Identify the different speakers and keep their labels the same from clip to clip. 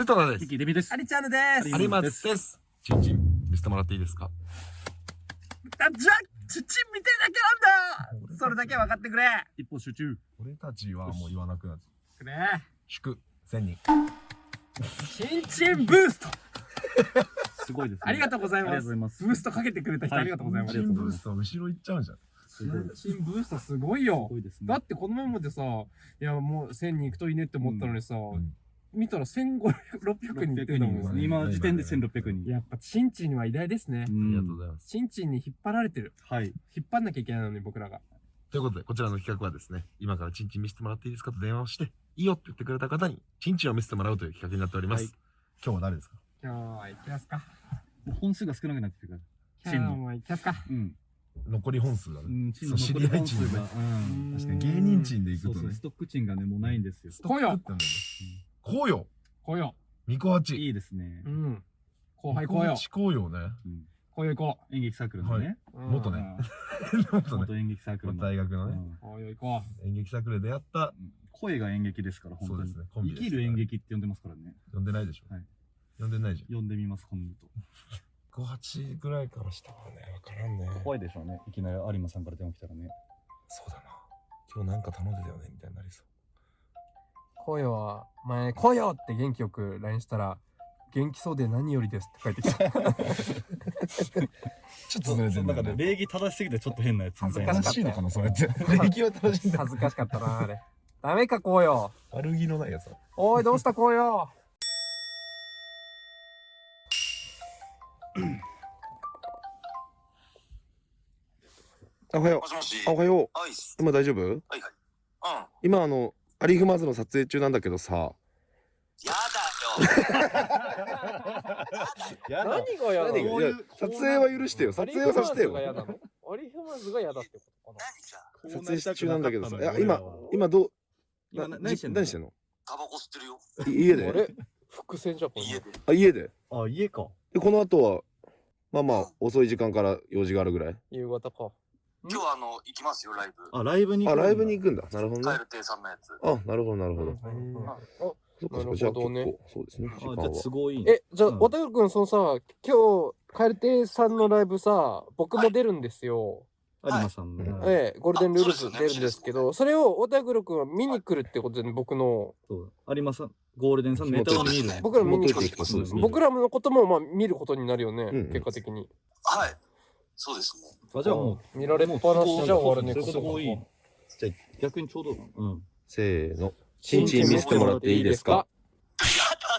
Speaker 1: で、トラです。
Speaker 2: レミです
Speaker 3: ア。リチャーヌです
Speaker 2: あり
Speaker 1: 有松です。ちんちん、見せてもらっていいですか？
Speaker 3: あじゃあちち見てるだけなんだそれだけは分かってくれ
Speaker 2: 一歩集中。
Speaker 1: 俺たちはもう言わなくなって。
Speaker 3: くれ
Speaker 1: 祝、千人。
Speaker 3: チンチンブースト
Speaker 2: すごいですね。
Speaker 3: ありがとうござい
Speaker 2: あり
Speaker 3: ます
Speaker 2: がとうございます。
Speaker 3: ブーストかけてくれた人
Speaker 2: はい
Speaker 3: ありがとうございます
Speaker 2: ありがとうございます
Speaker 1: ブースト後ろ行っちゃうじゃん。
Speaker 2: すごいです。
Speaker 3: チンブーストすごい
Speaker 2: す
Speaker 3: よ
Speaker 2: ごいですね。
Speaker 3: だってこのままでさいやもう1000人行くといいねって思ったのにさ、
Speaker 1: ん
Speaker 3: 見たら1500、600人行ってんだもん
Speaker 1: ね
Speaker 2: 今時点で1600人。
Speaker 3: やっぱチンチンは偉大ですね
Speaker 2: う。
Speaker 1: ありがとうんございます。
Speaker 3: チンチンに引っ張られてる
Speaker 2: はい。
Speaker 3: 引っ張んなきゃいけないのに僕らが
Speaker 1: ということで、こちらの企画はですね、今からチンチン見せてもらっていいですかと電話をして、いいよって言ってくれた方に、チンチンを見せてもらうという企画になっております。
Speaker 2: はい
Speaker 1: 今日は誰ですか？
Speaker 3: 今日は行きますか
Speaker 2: もう本数が少なくなってくるから。
Speaker 3: 今日も行きますか
Speaker 2: うん。
Speaker 1: 残り本数がね。
Speaker 2: うん。チン
Speaker 1: そう知り合いチンね
Speaker 2: が。うん。
Speaker 1: 確かに芸人チンで行
Speaker 2: そうそう、
Speaker 1: くとね
Speaker 2: ス。トックチンがね、もうないんですよ。
Speaker 3: 来よ
Speaker 1: こうよ
Speaker 3: 来よ
Speaker 1: みこはち。
Speaker 2: いいですね
Speaker 3: う。ん後輩来よ
Speaker 1: こうよね。
Speaker 2: うん
Speaker 3: 来よ行こ
Speaker 2: 演劇サークルのね。
Speaker 3: う、うん
Speaker 1: 元ね もっとね、
Speaker 2: 元演劇サークルの。
Speaker 1: 大学のね、
Speaker 2: うん
Speaker 3: 来よ行こ
Speaker 1: 演劇サークルで出会った、
Speaker 2: 声が演劇ですから、本当に
Speaker 1: そうです。ね、
Speaker 2: 生きる演劇って呼んでますからね。
Speaker 1: 呼んでないでしょ。
Speaker 2: はい
Speaker 1: 呼んでないじゃん。
Speaker 2: 呼んでみます、今度と。
Speaker 1: 58ぐらいからしたらね、わからんね。
Speaker 2: 怖いでしょうね。いきなり有馬さんから電話来たらね。
Speaker 1: そうだな。今日なんか頼んでたよね、みたいになりそう。
Speaker 3: う来よは前来よって元気よく LINE したら元気そうで何よりですって書いてきた
Speaker 1: ちょっとずれてんだよね。
Speaker 2: 礼儀正しすぎてちょっと変なやつ
Speaker 3: 恥ずかしかった
Speaker 1: 正しいのかな、それって。礼儀は正しいんだ。
Speaker 3: 恥ずかしかったなあれダメか来よ
Speaker 1: 悪気のないやつだ。
Speaker 3: おいどうした来よ
Speaker 1: あ、おはよ
Speaker 4: もしもし
Speaker 1: おはよう。今大丈夫？
Speaker 4: はいはい。うん。
Speaker 1: 今あの、アリフマズの撮影中なんだけどさ。
Speaker 4: やだよ。
Speaker 1: や
Speaker 3: 何が嫌な
Speaker 1: 何撮影は許してよ。撮影はさせてよ。
Speaker 3: アリフマーズが嫌だってことか
Speaker 4: 何じゃ。
Speaker 1: 撮影中なんだけどさ。いや、今、今どう、
Speaker 2: 今
Speaker 1: な
Speaker 2: 何してんの？
Speaker 1: 何してんの？
Speaker 4: タバコ吸ってるよ。
Speaker 1: い家で？
Speaker 3: あれ？伏線じゃんこれ
Speaker 4: 家で。
Speaker 1: あ、家で？
Speaker 2: あ、家か。
Speaker 1: で、この後は、まあまあ、遅い時間から用事があるぐらい？
Speaker 3: 夕方か
Speaker 4: 今日はあの、行きますよ、ライブ。
Speaker 2: あ、ライブに
Speaker 1: あ、ライブに行
Speaker 2: く
Speaker 1: くんだ。なるほどね。
Speaker 4: カエル亭さんのやつ。
Speaker 1: あ、なるほど、なるほど。そっかそっか、
Speaker 3: なるほどね
Speaker 1: じゃあ結構、そうですね。時間
Speaker 2: あ、じゃあ
Speaker 1: は。
Speaker 2: 都合いいね。
Speaker 3: えじゃあ
Speaker 2: うん
Speaker 3: 渡辺君そのさ今日カエル亭さんのライブさ僕も出るんですよ
Speaker 2: 有馬さんの。
Speaker 1: うん
Speaker 3: ええゴールデンルールズ出るんですけどそれを渡辺君は見に来るってことでね僕の
Speaker 2: そう。有馬さん、ゴールデンさんのネタを見る。
Speaker 3: 僕ら見に来る僕らのこともまあ見ることになるよね、
Speaker 1: うん
Speaker 3: 結果的に
Speaker 4: はい。そうですね。
Speaker 2: あ、じゃあもう、
Speaker 3: 見られっぱなしじゃ終わるね
Speaker 2: そこいい。じゃあ逆にちょうど、うん。
Speaker 1: せーの。チンチン見せてもらっていいですか？
Speaker 4: やだ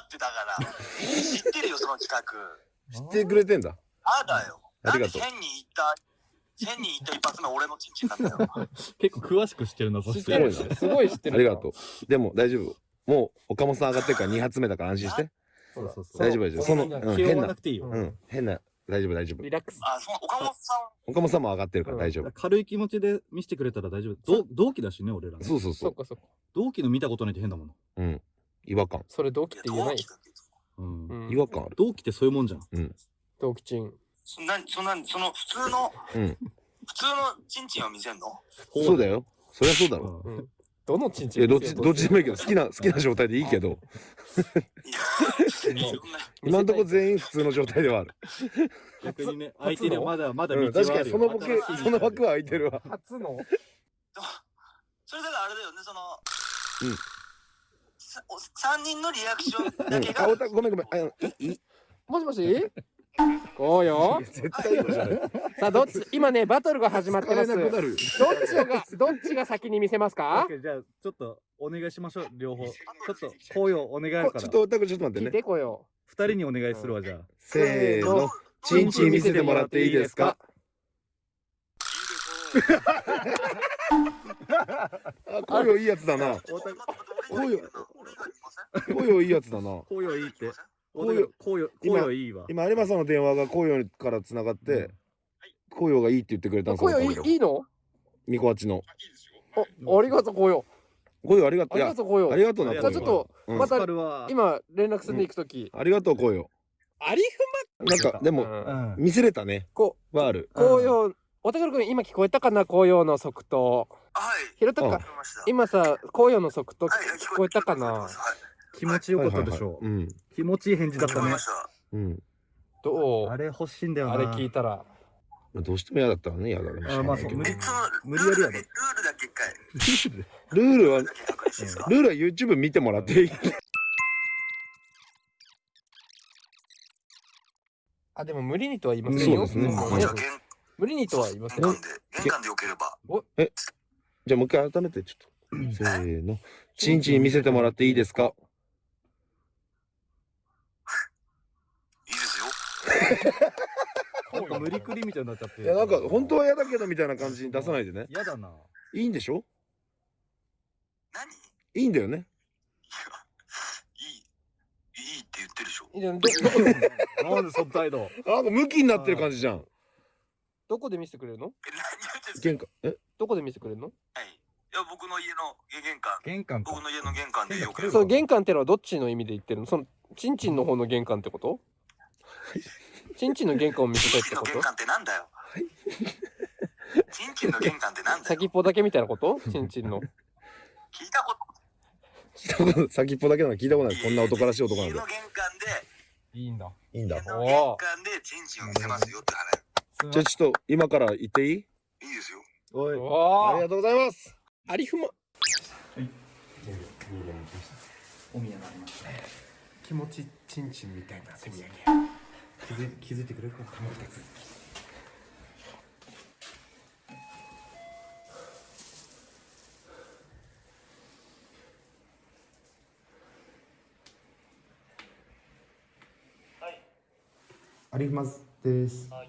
Speaker 4: ってだから。知ってるよ、その企画。
Speaker 1: 知ってくれてんだ。
Speaker 4: やだよ。
Speaker 1: ありがとう
Speaker 4: なんで1000人行った、1000人行った一発目俺のチンチンなんだよ。
Speaker 2: 結構詳しく知ってるな、そし
Speaker 3: 知って
Speaker 1: すごい
Speaker 3: すごい知ってる
Speaker 1: ありがとう。でも大丈夫。もう岡本さん上がってるから2発目だから安心して。
Speaker 2: そうそうそう。
Speaker 1: 大丈夫大丈夫。その、
Speaker 3: そう
Speaker 1: うん、変な。うん、変な、大丈夫大丈夫
Speaker 3: リ。ラックス
Speaker 4: あ、その岡本さん。
Speaker 1: 岡本さんも上がってるから大丈夫。
Speaker 2: 軽い気持ちで見せてくれたら大丈夫。同同期だしね、俺らね。
Speaker 1: そうそうそう。
Speaker 3: そっかそっか
Speaker 2: 同期の見たことないって変だもん。
Speaker 1: うん。違和感。
Speaker 3: それ同期って言えない。
Speaker 2: うん。
Speaker 3: うん
Speaker 1: 違和感ある。
Speaker 2: 同期ってそういうもんじゃん。
Speaker 3: 同期チン
Speaker 4: そんな、そんな、その普通の、
Speaker 1: うん。
Speaker 4: 普通のチンチンを見せんの？
Speaker 1: そうだよ。そりゃそうだろ。
Speaker 2: うん
Speaker 3: どのチンチン
Speaker 1: どっち、どっちでもいいけど、好きな、好きな状態でいいけど。今んとこ全員普通の状態ではある。
Speaker 2: 逆にね、
Speaker 3: 初
Speaker 2: 相手にはまだまだ道
Speaker 1: うん、
Speaker 2: はあるよ
Speaker 1: 確かにそのボケ、その枠は空いてるわ。
Speaker 3: 初の？
Speaker 4: それだからあれだよね、その、
Speaker 1: うん
Speaker 4: さお三人のリアクション
Speaker 1: うん
Speaker 4: だけ。が、
Speaker 1: あ、おた、ごめんごめん。あの、い、い、
Speaker 3: もしもし？こうよ。
Speaker 1: 絶対いいじゃない。
Speaker 3: さあどっち？今ねバトルが始まってます。どっちがどっちが先に見せますか？
Speaker 2: じゃあちょっとお願いしましょう両方。ちょっと紅葉お願い
Speaker 1: ちょっと、おたくちょっと待ってね。
Speaker 3: 聞いてこよ。
Speaker 2: 二人にお願いするわじゃあ。
Speaker 1: せーの。チンチン見せてもらっていいですか？あ、こうよいいやつだな。
Speaker 4: 俺以外にい。ません
Speaker 1: こうよいいやつだな。
Speaker 2: 紅葉いいって
Speaker 1: 紅葉
Speaker 2: 紅葉
Speaker 1: 今
Speaker 2: 紅葉いいわ。
Speaker 1: 今、有馬さんの電話がこうよから繋がって、こうよがいいって言ってくれたんです
Speaker 3: よいいいいの？
Speaker 1: みこあちの。
Speaker 3: あありがとうこうよ。
Speaker 1: こうよありがとう。
Speaker 3: ありがとうこうよ。
Speaker 1: ありがとうな、
Speaker 2: じ
Speaker 3: じゃあちょっと
Speaker 1: うん。
Speaker 3: また今連絡するに行くとき。
Speaker 1: ありがとう、こうよ。
Speaker 3: あり
Speaker 1: なんか、でも、見せれたね。
Speaker 3: こ
Speaker 1: はある。
Speaker 3: う紅葉おたくるくん今聞こえたかな紅葉の即答
Speaker 4: はい。
Speaker 3: ひろたか
Speaker 4: 聞こえました
Speaker 3: 今さ紅葉の即答
Speaker 4: はい
Speaker 3: 聞こえたかな？
Speaker 4: はい
Speaker 2: 気持ちよかったでしょ
Speaker 5: はいはい。はい
Speaker 2: 気持ちいい返事だったね。
Speaker 5: うん。うん。
Speaker 3: どう？
Speaker 2: あれ欲しいんだよな。
Speaker 3: あれ聞いたら。
Speaker 5: まあどうしても嫌だったらね、嫌だね。
Speaker 2: あまあそう
Speaker 5: 無理
Speaker 2: やりやろ
Speaker 4: ルールだけ、ルールだけ一回、
Speaker 5: ルールは
Speaker 4: ルール、だけ確認していいですか
Speaker 5: ルールは YouTube 見てもらっていい。
Speaker 3: あでも無理にとは言いませんよ。
Speaker 5: そうですね。
Speaker 3: ん
Speaker 4: じゃあ、玄
Speaker 3: 無理にとは言いませんよ。
Speaker 4: 玄関で、玄関でよければ。
Speaker 5: じゃあもう一回改めてちょっと。せーの。チンチン見せてもらっていいですか
Speaker 4: いいですよ。
Speaker 2: なんか無理くりみたいになっちゃって。
Speaker 5: いや、なんか本当は嫌だけどみたいな感じに出さないでね。
Speaker 2: 嫌だな。い
Speaker 5: いんでしょ？
Speaker 4: 何？い
Speaker 5: いいんだよね。
Speaker 4: い、いいって言ってるでしょ。
Speaker 3: いやどどこで？
Speaker 2: なんでその態度。
Speaker 5: あなんかムキになってる感じじゃん。
Speaker 3: どこで見せてくれるの？
Speaker 5: 玄関。え？
Speaker 3: どこで見せてくれるの？
Speaker 4: はい。いや、僕の家の玄関、
Speaker 2: 玄関か。
Speaker 4: 僕の家の玄関でよければ。
Speaker 3: その玄関ってのはどっちの意味で言ってるの？そのチンチンの方の玄関ってこと？チンチンの玄関を見せたいっ
Speaker 4: チンチ
Speaker 3: てこと？
Speaker 4: ンの玄関ってなんだよ。チンチンの玄関ってなんだよ。
Speaker 3: 先っぽだけみたいなこと？チンチンの
Speaker 4: 聞いたこと？
Speaker 5: 聞いたこと先っぽだけなの聞いたことない。こんな男らしい男なんで
Speaker 4: 家の。玄関で、
Speaker 3: いいんだ
Speaker 5: いいんだ
Speaker 4: 家。の玄関でチンチンを見せますよって話。
Speaker 5: じゃあちょっと今から言っていい？
Speaker 4: いいですよ。
Speaker 5: おい。
Speaker 3: おー
Speaker 5: ありがとうございます。
Speaker 3: ありふま気持ちチンチンみたいな手土産
Speaker 2: 気づい気づいてくれるか
Speaker 1: アリフマズです。は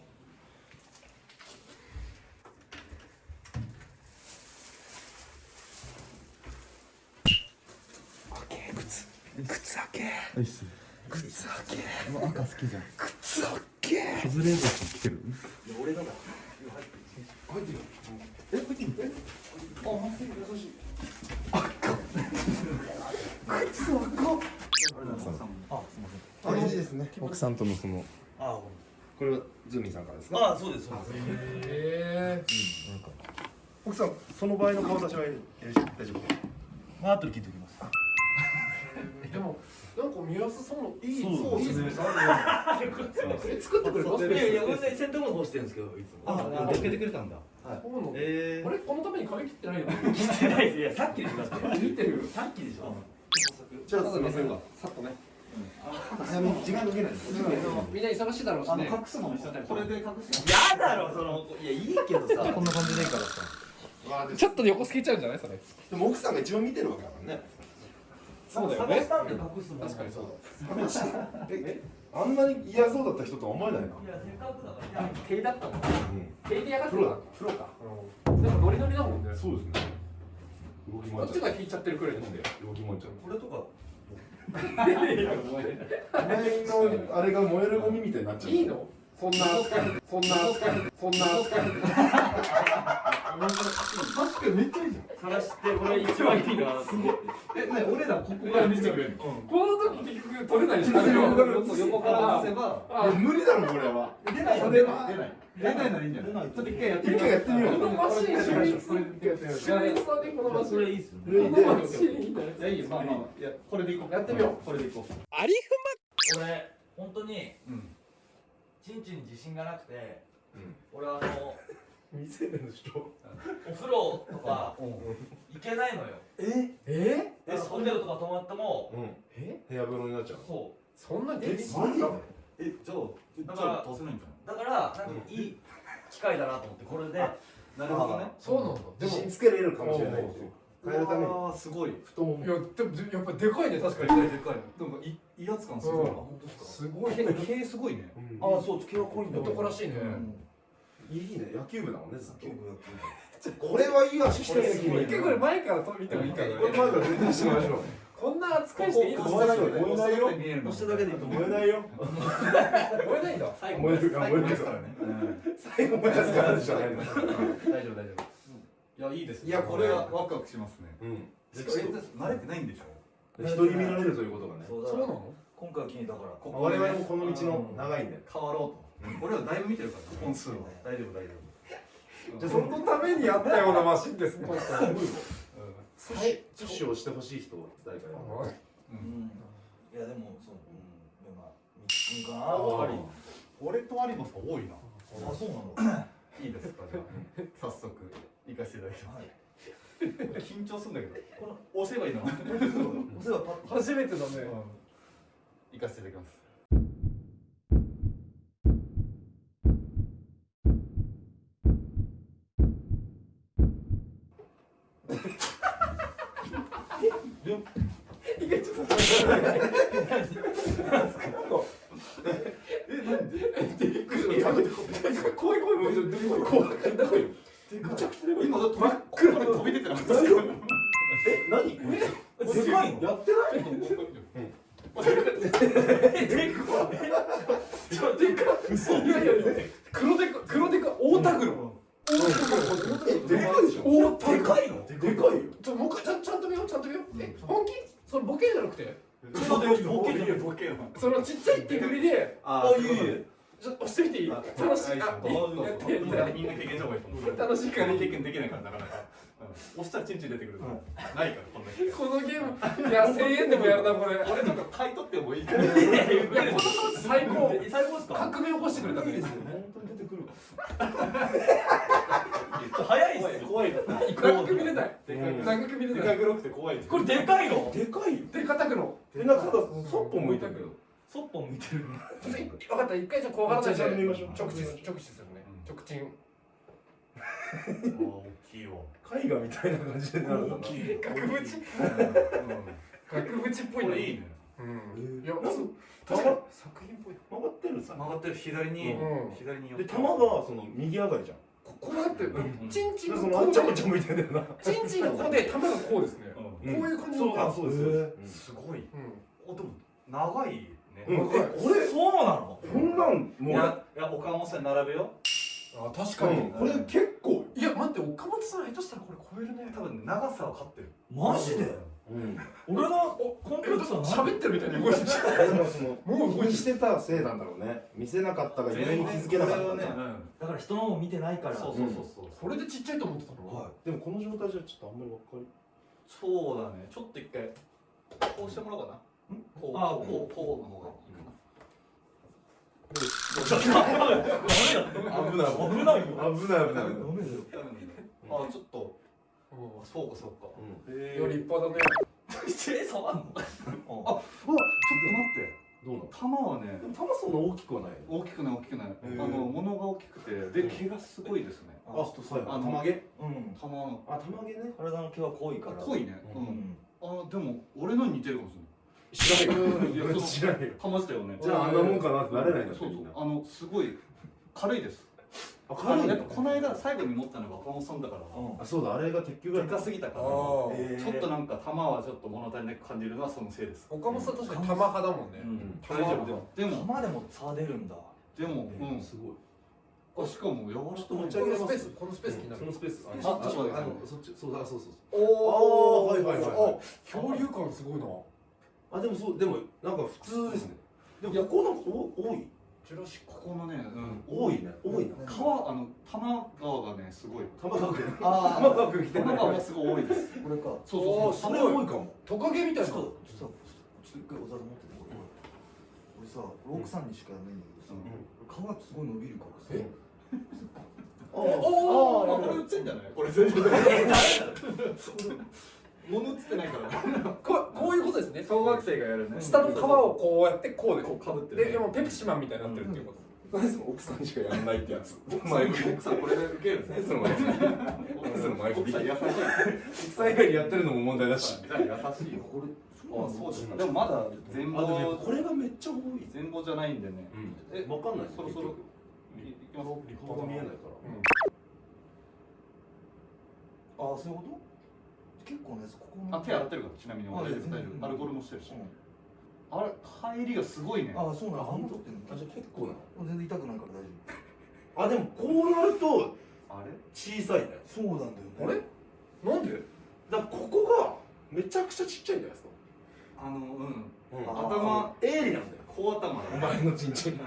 Speaker 1: いっす。靴開け。赤好きじゃん。靴開け。カズレーザーさん来てる？あ、いいですね。奥さんとのその。
Speaker 4: あ
Speaker 1: これはズーミンさんからですか。
Speaker 4: あ、そうです、そうです。
Speaker 3: え
Speaker 1: 奥さん、その場合の顔出しは大丈夫。
Speaker 4: まあ、後で聞いておき
Speaker 3: なんか見やすそういい
Speaker 1: そう
Speaker 3: いい
Speaker 1: ですね。
Speaker 3: え作ってくれた
Speaker 6: いやいや、ごめんなさい、洗濯物干してるんですけど、いつも。
Speaker 1: あ、助けてくれたんだ。
Speaker 3: そうなの
Speaker 6: え
Speaker 3: あれこのために髪切ってないの？
Speaker 6: ー、切ってないです。いや、さっきでしょ、だって。
Speaker 3: 見てる
Speaker 6: さっきでしょ。
Speaker 1: じゃあすみませんが、さっとね。時間かけないです。
Speaker 3: みんな忙しいだろうしね。
Speaker 1: すのもこれで隠す
Speaker 6: やだろ、その、いや、いいけどさ。
Speaker 1: こんな感じでいいからさ。
Speaker 3: ちょっと横透けちゃうんじゃないそれ
Speaker 1: でも奥さんが一番見てるわけだからね。
Speaker 3: そうだよね
Speaker 6: 探したんで隠すもん。
Speaker 3: 確かにそうだ
Speaker 1: え、あんなに嫌そうだった人とは思えないな。
Speaker 6: いや、せっかくだから。いや、
Speaker 3: 手だったもん
Speaker 1: うん。
Speaker 3: 手でやがって
Speaker 1: プロだ。プロか。
Speaker 3: でもノリノリだもんね
Speaker 1: そうですね。動き回っちゃう。
Speaker 3: こっちが引いちゃってるくらいなんだよ
Speaker 1: 動き回っちゃう。
Speaker 6: これとか。
Speaker 1: 前のあれが燃えるゴミみたいになっちゃう。
Speaker 3: いいの？そんな扱いそんな扱いそんな扱い
Speaker 1: 確かにめっちゃいいじゃん。
Speaker 6: 探して、これ一番いいな。すごい。
Speaker 1: え、なに俺らここから見せてくれるの？
Speaker 3: この時結局取れないでしょ
Speaker 1: 横
Speaker 6: 横から外せば。
Speaker 3: あ
Speaker 1: 無理だろこれは。
Speaker 6: 出ないよ、出ない。出ない。出ないならいいんじゃない。ちょっと一回やって
Speaker 1: 一回やってみよう。
Speaker 3: このマシン秀逸秀逸さでこのマシン
Speaker 6: それいいっすね。
Speaker 1: こ
Speaker 3: のマシンい
Speaker 6: や、いいよ、まあまあ。いや、これでいこう。
Speaker 3: やってみよ
Speaker 6: う。これでいこう。
Speaker 3: あり
Speaker 6: 俺、本当に。チンチンに自信がなくて。俺、あの。
Speaker 1: 未成年の人。
Speaker 6: お風呂とか行けないのよ。
Speaker 1: え？
Speaker 3: え？
Speaker 6: で、ホテルとか泊まっても、
Speaker 1: うん。
Speaker 3: え？
Speaker 1: 部屋風呂になっちゃう。
Speaker 6: そ
Speaker 3: そんな
Speaker 1: え、
Speaker 3: 激
Speaker 1: マジ？で？
Speaker 6: え、じゃあ、
Speaker 4: だか
Speaker 6: だからら、
Speaker 4: せないんじゃ
Speaker 6: だから、なんかいい機会だなと思って、これで。
Speaker 4: なるほどね。
Speaker 3: そうなんだでも
Speaker 1: 自信つけれるかもしれない。変えるために
Speaker 4: ああ、すごい。
Speaker 1: 太もも
Speaker 3: い。やでもやっぱでかいね確かに
Speaker 4: でかい。でも、い、威圧感すごい。
Speaker 3: うん
Speaker 4: あ、本当です
Speaker 3: すごい
Speaker 4: か。毛すごいね。
Speaker 1: うん
Speaker 4: ああ、そう、毛は濃いんだ。
Speaker 3: 男らしいね
Speaker 1: いいね。野球部だもんねずっと
Speaker 4: 野球。部、野球
Speaker 1: これはいい足してる
Speaker 3: 一回これ前から見てもいいかな
Speaker 1: これ前から全然してみましょう。
Speaker 3: こんな扱いしていいの
Speaker 1: 燃えないよ。燃えないよ。
Speaker 6: 押しただけ。
Speaker 1: 燃えないよ。
Speaker 3: 燃えないんだ
Speaker 6: 最
Speaker 1: 燃える。燃える
Speaker 4: からね。
Speaker 1: 最後燃やすからじゃないの。
Speaker 6: 大丈夫、大丈夫。いや、いいです
Speaker 4: いや、これはワクワクしますね。
Speaker 1: うん。
Speaker 4: しかも、慣れてないんでしょ
Speaker 1: 人に見られるということがね。
Speaker 4: そう
Speaker 3: そうなの？
Speaker 4: 今回は気にだから、こ
Speaker 1: 我々もこの道の長いんで。
Speaker 4: 変わろうと。俺はだいぶ見てるから、本数は。大丈夫、大丈夫。
Speaker 3: じゃあそのためにやったようなマシンですね。
Speaker 1: プッシュをしてほしい人誰かいる
Speaker 6: うん。いやでもそううん。まあみつかな
Speaker 2: あ
Speaker 6: やっぱり
Speaker 2: 俺と有馬さん多いな。
Speaker 6: あそうなの？
Speaker 2: いいですかじゃあ。早速行かせていただきま
Speaker 6: はい。
Speaker 2: す緊張するんだけど。この押せばいいの。
Speaker 6: お世話パッと。
Speaker 3: 初めてだね。
Speaker 2: 行かせていただきます
Speaker 3: 怖い怖い怖い怖い
Speaker 2: 今だって真っ黒で飛び出てなかったですか？
Speaker 1: え、何？これ
Speaker 6: でかいの？
Speaker 1: やってない？
Speaker 3: 嘘。いやいやいや。黒デカ黒デカ大田黒。大田
Speaker 6: でかいの
Speaker 1: でかいよ。
Speaker 3: ちょもう一回ちゃんと見よう。ちゃんと見よう。え本気？それボケじゃなくて。
Speaker 2: 嘘でボケじゃんボケよ。
Speaker 3: そのちっちゃいって振りで
Speaker 2: あ
Speaker 6: あいいい
Speaker 3: ちょっと押してみていい？楽しいあ
Speaker 2: あ
Speaker 3: い。いやってやって。やって
Speaker 2: みんな経験した方がいいと思う
Speaker 3: 楽しいから
Speaker 2: 経験できないからなかなか押したらチンチン出てくるないからこんなに
Speaker 3: このゲームいや1000円でもやるなこれ
Speaker 2: 俺とか買い取ってもいいから
Speaker 3: いやこの装置最高
Speaker 6: 最高ですか
Speaker 3: 革命起こしてくれたね
Speaker 1: 本当に出てくる
Speaker 6: 早いっすよ
Speaker 2: 怖いな
Speaker 3: 長く見れない
Speaker 2: でかい
Speaker 3: 長く見れ
Speaker 2: で
Speaker 3: ない
Speaker 2: か黒くて怖い
Speaker 6: これでかいの
Speaker 1: でかいよ
Speaker 3: で硬くの
Speaker 1: え、なんかただそっぽ向いたけど
Speaker 6: そっぽ見てる。
Speaker 3: 分かった。一回じゃ怖がらないで。直視直視する。ね。直進
Speaker 2: 大きいわ。
Speaker 1: 絵画みたいな感じでなる
Speaker 2: 大きい。
Speaker 3: 額縁？額縁っぽいの。
Speaker 2: いいね。
Speaker 3: うん。いや
Speaker 1: なんか
Speaker 3: 確かに作品っぽい。
Speaker 1: 曲がってるさ。
Speaker 2: 曲がってる。左に
Speaker 3: うん。
Speaker 2: 左に寄って。
Speaker 1: で玉がその右上がりじゃん。
Speaker 3: ここうやって
Speaker 2: ん。
Speaker 3: チンチン
Speaker 1: で
Speaker 3: がこうで
Speaker 1: そのあっちゃこっちゃ向いてんだよな。
Speaker 3: チンチンがこうで玉がこうですね。
Speaker 2: うん。
Speaker 3: こういう感じ
Speaker 1: そうあそうですそうです。
Speaker 2: すごい。
Speaker 3: うん。
Speaker 2: おでも長いね。
Speaker 1: うこれ
Speaker 6: そうなの？
Speaker 1: こんなんも
Speaker 2: いうやいや岡本さん並べよ
Speaker 3: あ確
Speaker 1: う
Speaker 3: かに。
Speaker 1: ん。これ結構。
Speaker 3: いや待って岡本さん下手したらこれ超えるね。
Speaker 2: 多分ね長さは勝ってる。
Speaker 6: マジで？
Speaker 1: うん。
Speaker 6: 俺のコンプレックスは
Speaker 3: 喋ってるみたいに動いてる
Speaker 1: でも
Speaker 3: う動いてる
Speaker 1: してたせいなんだろうね。見せなかったがゆえに気づけなかった
Speaker 2: ね
Speaker 6: だから人のも見てないから。
Speaker 2: そうそうそうそう。
Speaker 3: これでちっちゃいと思ってたの？
Speaker 6: は
Speaker 1: でもこの状態じゃちょっとあんまりわかり
Speaker 2: そうだね。ちょっと一回こうしてもらおうかなこう
Speaker 6: あ
Speaker 2: こうこうの方がいいかな。
Speaker 1: 危ない危ない危ない危ない
Speaker 6: 危ないよ
Speaker 2: あちょっとそうかそうか
Speaker 1: うん
Speaker 2: え
Speaker 3: より立派だね
Speaker 6: 手触んの
Speaker 2: あうわちょっと待って
Speaker 1: どうなの
Speaker 2: 玉はね
Speaker 1: でも玉そんな大きくはない
Speaker 2: 大きくない大きくないあの物が大きくてで毛がすごいですね
Speaker 1: あそうや玉毛
Speaker 6: うん
Speaker 2: 玉の
Speaker 1: あ玉毛ね
Speaker 6: 体の毛は濃いから
Speaker 2: 濃いね
Speaker 1: う
Speaker 2: うんんあでも俺のに似てるかもし
Speaker 1: 知らないよ。
Speaker 2: いやそう
Speaker 1: 知らないよ。
Speaker 2: 玉したよね。
Speaker 1: じゃああんなもんかなってなれないんだ
Speaker 2: そうそう。あのすごい軽いです。
Speaker 1: あ軽い
Speaker 2: やっぱこの間最後に持ったのが岡本さんだから。
Speaker 6: うん。
Speaker 1: あそうだあれが鉄球が
Speaker 2: でかすぎたからちょっとなんか玉はちょっと物足りなく感じるのはそのせいです。
Speaker 3: 岡本さん確かに玉派だもんね。
Speaker 2: うん。
Speaker 3: 玉
Speaker 2: 大丈夫でも。でも
Speaker 6: 玉でも差出るんだ。
Speaker 2: でもうん。
Speaker 1: すごい。
Speaker 2: あしかも柔らかい。
Speaker 1: ちょっと持ち
Speaker 3: この
Speaker 1: 上げれます
Speaker 3: スペースこのスペース気になる。
Speaker 1: そのスペース
Speaker 2: あちょっと待って。
Speaker 1: あのそっちそうだそうそうそう。
Speaker 3: お
Speaker 1: あーはいはいはいはい。
Speaker 3: 恐竜感すごいな
Speaker 1: あでもそうでもなんか普通ですね。でもここなんかお多い？
Speaker 3: ジュラシ
Speaker 2: ここのねうん。
Speaker 1: 多いね多いな。
Speaker 2: 川あの多摩川がねすごい。
Speaker 1: 玉川区
Speaker 2: あ
Speaker 1: 玉川区来て
Speaker 2: 多摩川がすごい多いです。
Speaker 6: これか。
Speaker 2: そうそうそう。
Speaker 1: それ多いかも。
Speaker 3: トカゲみたいな。
Speaker 6: ちょっとちょっとちょっと一回おざる持っててこれ俺さロークさんにしかやんないんだけどさ皮すごい伸びるからさ。
Speaker 3: え？
Speaker 1: あ
Speaker 3: お
Speaker 2: ああこれ映ってんじゃない？これ。全然物映ってないから。
Speaker 3: ここういうことですね。
Speaker 2: 小学生がやるね。
Speaker 3: 下の皮をこうやってこうで
Speaker 2: こうかぶってる
Speaker 3: ででもペプシマンみたいになってるっていうこと。
Speaker 1: 何その奥さんしかやんないってやつ。
Speaker 2: 奥さん奥さんこれで受ける
Speaker 1: 何その前
Speaker 2: 奥
Speaker 1: その前
Speaker 2: 奥さん優しい
Speaker 1: 奥さん以外にやってるのも問題だし。
Speaker 2: 優しいよ。
Speaker 6: これ
Speaker 2: あそうですかでもまだ全貌
Speaker 1: ぱこれがめっちゃ多い。
Speaker 2: 全貌じゃないんでね。え
Speaker 1: わかんない。
Speaker 2: そろそろいいきます？
Speaker 1: 顔が見えないから。
Speaker 6: あそういうこと？結構ねここの
Speaker 2: あ手洗ってるからちなみに。
Speaker 6: あ
Speaker 2: 大丈夫
Speaker 6: 全然。
Speaker 2: 大丈夫。アルコールもしてるし。
Speaker 6: うん。
Speaker 2: あれ入りがすごいね。
Speaker 6: あそうなの。
Speaker 1: あ本当
Speaker 6: 取ってんの？
Speaker 1: あじゃあ結構な
Speaker 6: 全然痛くないから大丈
Speaker 1: あでもこうなると
Speaker 2: あれ？
Speaker 1: 小さいね。
Speaker 6: 夫そうなんだよね。
Speaker 3: あれ？なんで？
Speaker 1: だからここがめちゃくちゃちっちゃいんじゃないですか？
Speaker 2: あのうん。
Speaker 1: あ
Speaker 2: 頭
Speaker 1: 鋭利なんだよ。
Speaker 2: 小頭
Speaker 1: お前のチンチン。
Speaker 2: うん。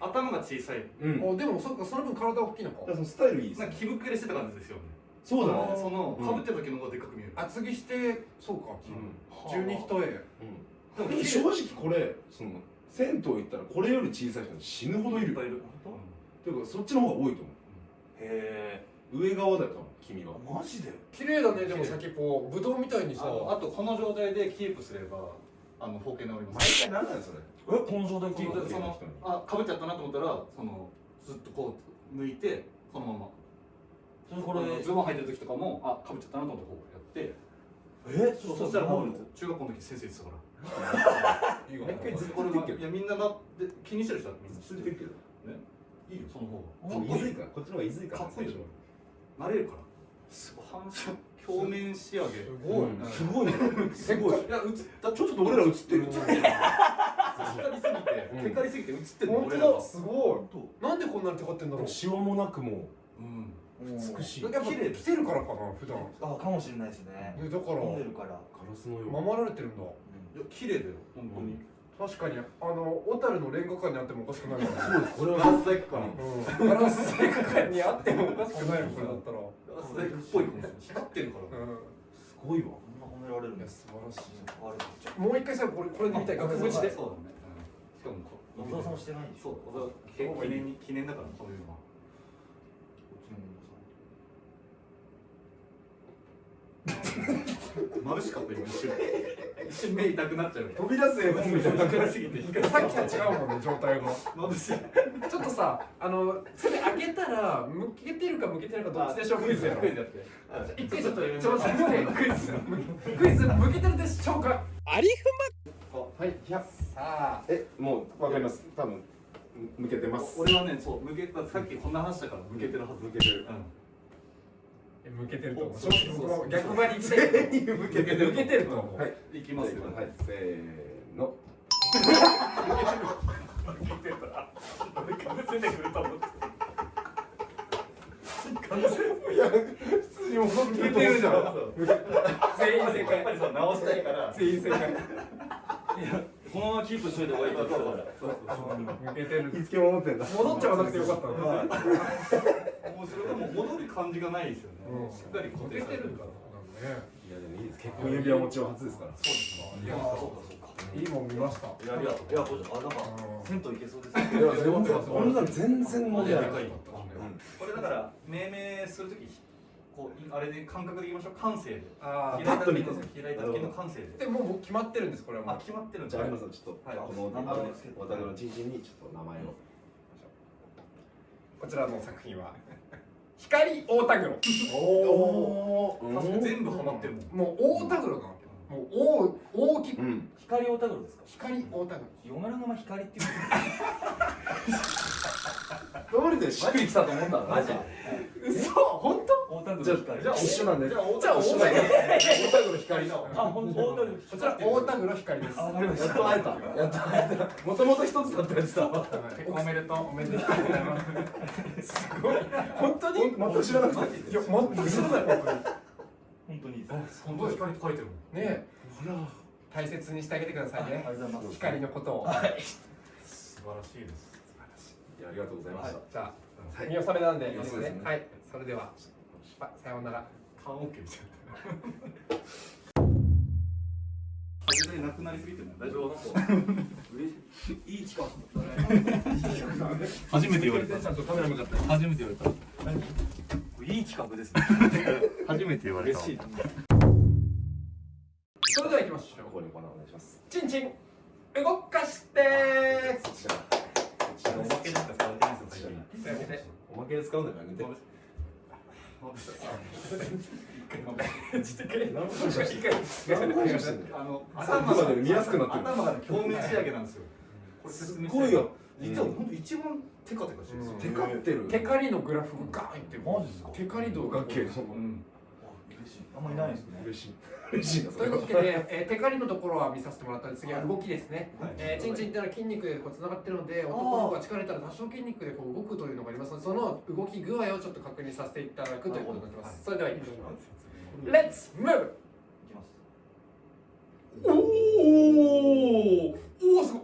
Speaker 2: 頭が小さい。
Speaker 1: うん。
Speaker 3: でもそっかその分体大きいのか。
Speaker 1: らそのスタイルいいです
Speaker 2: なんか気膨れしてた感じですよね
Speaker 1: そうだね。
Speaker 2: その
Speaker 1: うん。
Speaker 2: かぶってる時の方がでっかく見える。
Speaker 3: 厚着してそうか。
Speaker 1: うん。
Speaker 3: 十二一重
Speaker 1: でも正直これその銭湯行ったらこれより小さい人死ぬほどいる。よ
Speaker 2: いっぱいいる。
Speaker 1: ていうかそっちの方が多いと思う。
Speaker 6: へ
Speaker 1: 上側だよ多分君は。
Speaker 6: えマジで？
Speaker 3: 綺麗だねでも先っぽ。ぶどうみたいにさ
Speaker 2: あとこの状態でキープすればあの包茎治ります。
Speaker 1: 毎回何なんそれ。
Speaker 6: えこの状態
Speaker 2: その？そのあかぶっちゃったなと思ったらそのずっとこう向いてそのまま
Speaker 6: それこ
Speaker 2: これズボン履いてる時とかもあかぶっちゃったなと思ってこうやって。
Speaker 6: え
Speaker 2: そうそしたらもう中学校の時先生言ってたから。
Speaker 3: いいわ。
Speaker 2: こいやみんななって気にしてる人はみんな知ってる。
Speaker 1: けど。
Speaker 2: いいよその方
Speaker 1: もういずいか。らこっちの方がいずいか。ら
Speaker 2: かっこいいでしょ。慣れるから。反射表面仕上げ。
Speaker 3: すごい。
Speaker 2: うん。
Speaker 1: すごいね。すごい。
Speaker 2: いや映った
Speaker 1: ちょっと俺ら映ってる。
Speaker 2: 映ってる。光りすぎて
Speaker 1: うん。
Speaker 2: テカりすぎて映ってるの
Speaker 3: 本当だ。すごい。なんでこんなにテカってんだろう。
Speaker 1: シワもなくも
Speaker 2: うん
Speaker 1: 美しい。
Speaker 3: やっぱ
Speaker 2: 綺麗
Speaker 3: 来てるからかな普段。
Speaker 6: あかもしれないですね。
Speaker 3: えだから
Speaker 6: 飲んでるから。
Speaker 1: ガラスのよう
Speaker 3: 守られてるんだ。
Speaker 2: いや綺麗だよ本当に。
Speaker 3: 確かに。あの小樽のレンガ館にあってもおかしくない
Speaker 1: そうですこれは
Speaker 2: ガラス細工か
Speaker 3: うん。ガラス細工館にあってもおかしくないよこれだったら。
Speaker 2: ガラス細工っぽい。光ってるから。
Speaker 3: う
Speaker 1: すごいわ。
Speaker 6: こんな褒められるんです
Speaker 3: 素晴らし
Speaker 6: ある
Speaker 3: んもう一回さこれこれで見たい額縁で
Speaker 2: そうだね。しかもこ
Speaker 6: 小沢さんもしてないんです
Speaker 2: そう小沢記念に記念だからそういうのは眩しかった今一瞬一瞬目痛くなっちゃう
Speaker 1: 飛び出す絵本みたいな
Speaker 2: 暗すぎて光
Speaker 3: さっきと違うもんね状態が。
Speaker 2: 眩しい
Speaker 3: ちょっとさあのそれ開けたら向けてるか向けてないかどっちでしょう？クイズやろ
Speaker 2: クイズやって
Speaker 3: 一回ちょっと挑戦してクイズ。クイズ向けてるでしょうか？ありふまはいいやさ。あ
Speaker 1: えもうわかります？多分向けてます。
Speaker 2: 俺はねそう向けたさっきこんな話したから向けてるはず。
Speaker 1: 向けてる。
Speaker 2: うん
Speaker 3: 向けてると思う。
Speaker 2: そうそうそう。
Speaker 3: 僕も逆張りみたいな。
Speaker 2: 向けてる
Speaker 3: 向けてると思う。
Speaker 1: はい。
Speaker 2: いきますよ。
Speaker 1: はい。せーの。
Speaker 2: かぶせてくると思って
Speaker 1: いや普通に戻って
Speaker 3: 向けてるじゃん。全員正
Speaker 2: やっぱ
Speaker 3: 解
Speaker 2: りそう直したいから。
Speaker 3: 全員正解。
Speaker 6: このままキープしといた方がいいって言ってたから。
Speaker 2: そうそう
Speaker 3: 向けてる。
Speaker 1: いつけ守ってんだ。
Speaker 3: 戻っちゃわなくてよかったの。
Speaker 6: はい
Speaker 2: もうそれがもう。戻る感じがないですよね、
Speaker 3: うん。
Speaker 2: しっかり固定されてるから。
Speaker 1: いやでもいいです。結婚指輪持ちは初ですから。
Speaker 2: そうですか
Speaker 3: いや
Speaker 2: そうかそうか。
Speaker 3: いいもん見ました。
Speaker 6: いやありがとういやこれあなんか
Speaker 3: うん。
Speaker 6: 銭湯行けそうです
Speaker 1: いや全然。こんなん全然問題ない。
Speaker 2: でかいこれだから命名するときこういあれで感覚で言いましょう。感性で。
Speaker 3: あ
Speaker 2: 開いた時の
Speaker 1: パッと見て
Speaker 2: 開いた時の感性で
Speaker 3: でもうもう決まってるんですこれはもう
Speaker 2: あ決まってるん
Speaker 1: じゃあ有馬さんちょっと
Speaker 2: はい
Speaker 1: この
Speaker 6: 名前をつけて
Speaker 1: お宅のチンチンにちょっと名前を
Speaker 3: こちらの作品は光大田黒。
Speaker 1: おお
Speaker 2: 全部ハマってるもん。
Speaker 3: もう大田黒なわけもう大大きく。
Speaker 1: うん。
Speaker 6: 光オタグロですか？
Speaker 3: 光大田
Speaker 6: 嫁の名前光っていう
Speaker 1: どれでしっくりきたと思った
Speaker 6: マジ。
Speaker 3: 黒嘘？本当？
Speaker 1: じゃじゃあ一緒なんで
Speaker 2: じゃ
Speaker 1: 大田黒光の。
Speaker 6: あほんとオタグロ
Speaker 3: こちら大田黒光です。
Speaker 1: やったと会えた。やっと会えた。もともと一つだったやつだ。
Speaker 3: おめでとう。おめでとう。す。すごい。本当に？
Speaker 1: 全く知らなくて
Speaker 3: いや全く知らない本当に。
Speaker 6: 本当に。
Speaker 2: 本当に。光って書いてるもん
Speaker 3: ねえ大切にしてあげてくださいね。光のことを。
Speaker 2: 素晴らしいです
Speaker 1: ありがとうございました。
Speaker 3: じゃあ
Speaker 1: はい。
Speaker 3: 見納めなんでいいです
Speaker 1: ね。
Speaker 3: ね。はいそれではささようなら。
Speaker 2: 缶オッケーみたいな。初めになくなりすぎても大丈夫
Speaker 6: 嬉しい。いい近く
Speaker 2: 初めて言われた
Speaker 3: ちゃんとカメラ向かって
Speaker 2: 初めて言われた
Speaker 6: いい企画ですね
Speaker 2: 初めて言われた
Speaker 6: 嬉しい
Speaker 3: それでは行きましょう
Speaker 1: ここにお願いします
Speaker 3: チンチン動かして
Speaker 1: こちらこちら
Speaker 2: おまけでしか使われてないんですよ最近
Speaker 3: やめて
Speaker 1: おまけで使うんだからやめて。
Speaker 2: あの
Speaker 1: さっきまで見やすくなってる
Speaker 2: 頭が表面仕上げなんですよこれ
Speaker 1: すごいよ
Speaker 2: 実は本当一番テカテカしてる
Speaker 1: テカってる
Speaker 3: テカリのグラフがガーンいってる
Speaker 6: マジですか
Speaker 3: テカリ度が
Speaker 2: うん
Speaker 6: あんまりないですね。
Speaker 1: 嬉しい。嬉しい
Speaker 3: というわけで、えー、テカリのところは見させてもらったんですが、動きですね。
Speaker 2: はい、
Speaker 3: えー、チンチンっていのは筋肉でこうつながってるので、男の子が力れたら多少筋肉でこう動くというのがありますので、その動き具合をちょっと確認させていただくということになります。それでは行きましょう。Let's move! おおおおすごい